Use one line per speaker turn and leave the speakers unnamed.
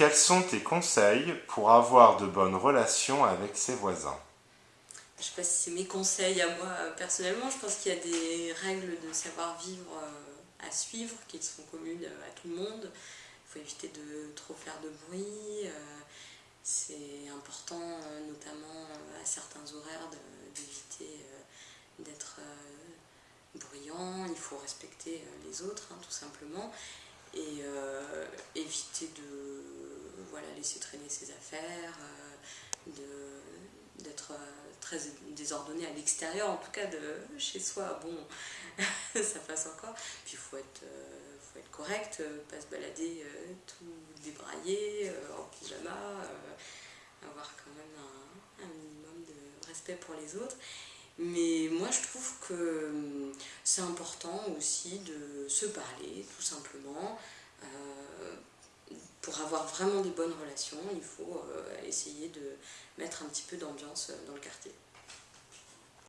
Quels sont tes conseils pour avoir de bonnes relations avec ses voisins?
Je ne sais pas si c'est mes conseils à moi euh, personnellement, je pense qu'il y a des règles de savoir-vivre euh, à suivre qui sont communes euh, à tout le monde. Il faut éviter de trop faire de bruit, c'est important notamment à certains horaires d'éviter d'être bruyant, il faut respecter les autres hein, tout simplement. Et éviter de laisser traîner ses affaires, euh, d'être euh, très désordonné à l'extérieur, en tout cas de chez soi, bon, ça passe encore. Puis il faut être, euh, faut être correct, pas se balader tout débraillé, en pyjama, avoir quand même un, minimum de respect pour les autres. Mais moi je trouve que c'est important aussi de se parler tout simplement pour avoir vraiment des bonnes relations, il faut euh, essayer de mettre un petit peu d'ambiance euh, dans le quartier.